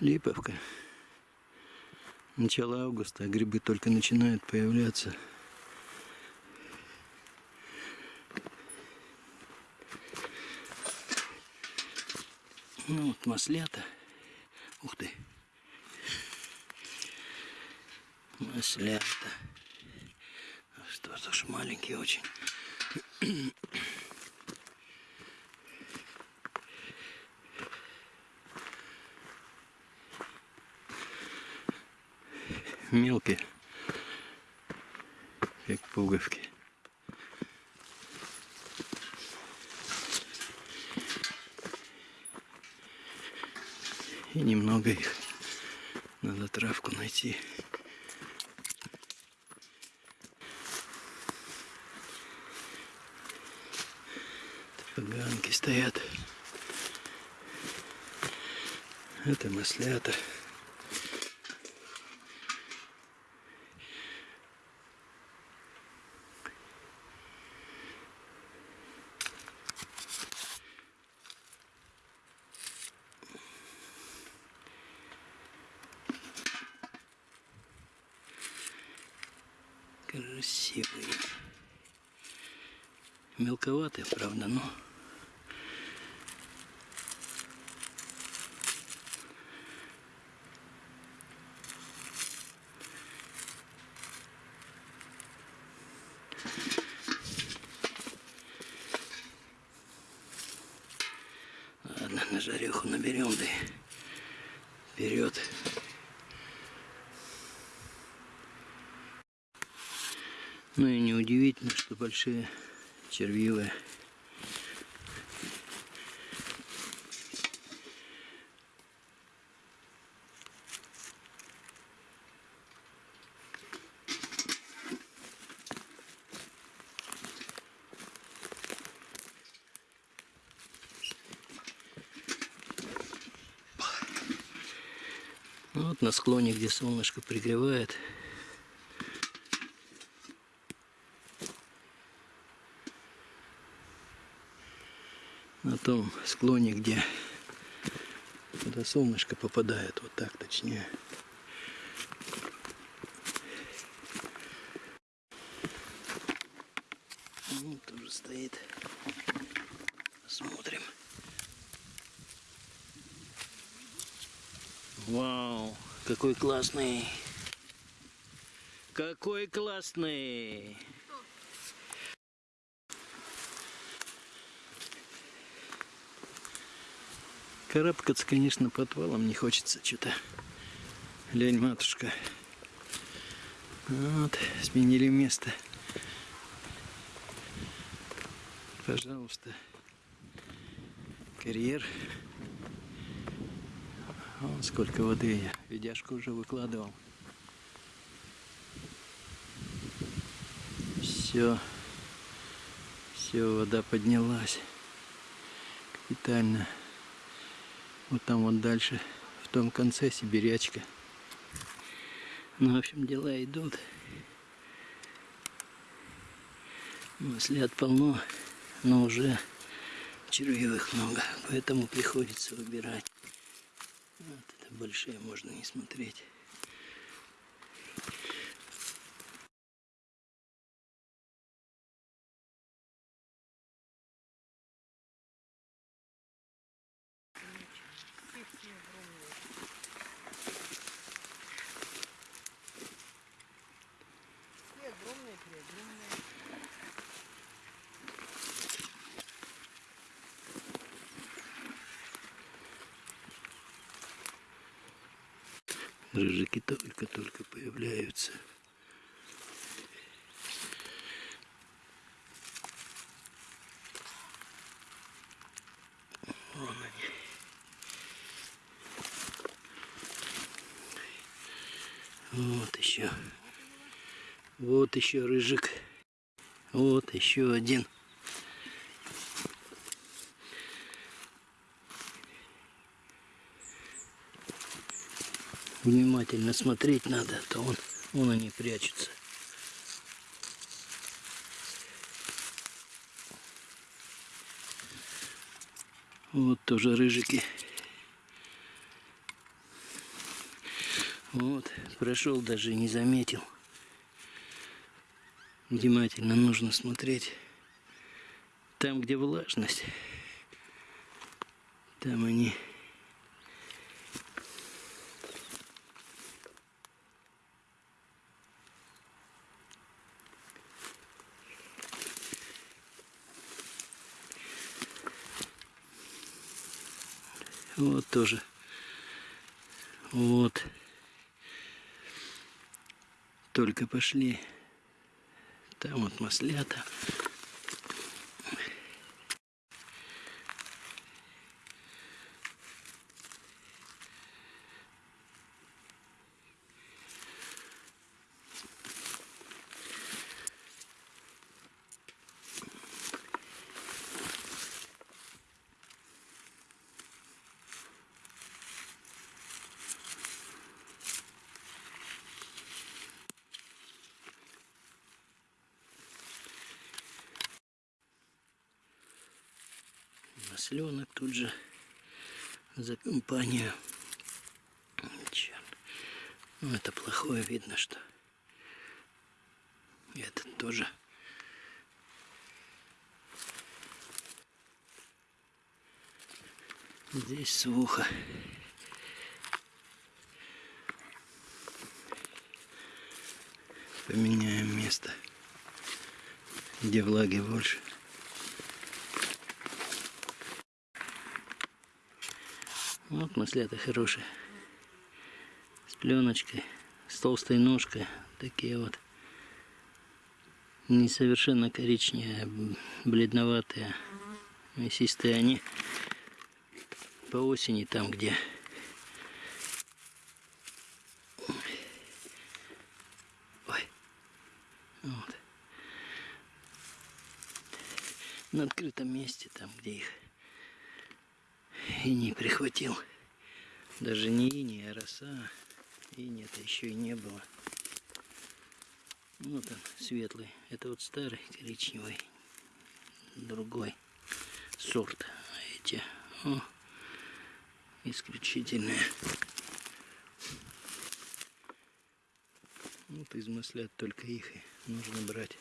Липовка. Начало августа, а грибы только начинают появляться. Ну вот маслята. Ух ты. Маслята. Что ж маленькие очень. Мелкие, как пуговки. И немного их. Надо травку найти. Поганки стоят. Это маслята. Красивые. Мелковатые, правда, но... Ладно, на жареху наберем, да вперед. Ну и неудивительно, что большие червивые. Вот на склоне, где солнышко пригревает, на том склоне, где куда солнышко попадает, вот так точнее. Ну, тоже стоит. Смотрим. Вау, какой классный. Какой классный. Карабкаться, конечно, под валом не хочется что-то. Лень, матушка. Вот, сменили место. Пожалуйста. Карьер. Вон сколько воды я. Видяшку уже выкладывал. Все. Все, вода поднялась. Капитально. Вот там вот дальше, в том конце сибирячка. Ну, в общем, дела идут. Маслят полно, но уже червивых много, поэтому приходится выбирать. Вот это большие можно не смотреть. Рыжики только-только появляются. Вон они. Вот еще. Вот еще рыжик. Вот еще один. Внимательно смотреть надо, а то он, он они прячутся. Вот тоже рыжики. Вот, прошел, даже не заметил. Внимательно нужно смотреть. Там, где влажность, там они Вот тоже. Вот. Только пошли. Там вот маслята. Масленок тут же за компанию. Черт. Ну, это плохое видно, что этот тоже. Здесь сухо. Поменяем место, где влаги больше. Вот маслята хорошие. С пленочкой, с толстой ножкой. Такие вот. Не совершенно коричневые, бледноватые. Мясистые они по осени там, где Ой. Вот. На открытом месте, там, где их и не прихватил. Даже не ини, а роса. И нет, еще и не было. Вот он, светлый. Это вот старый, коричневый. Другой сорт. Эти, о, исключительные. Вот из маслят только их и нужно брать.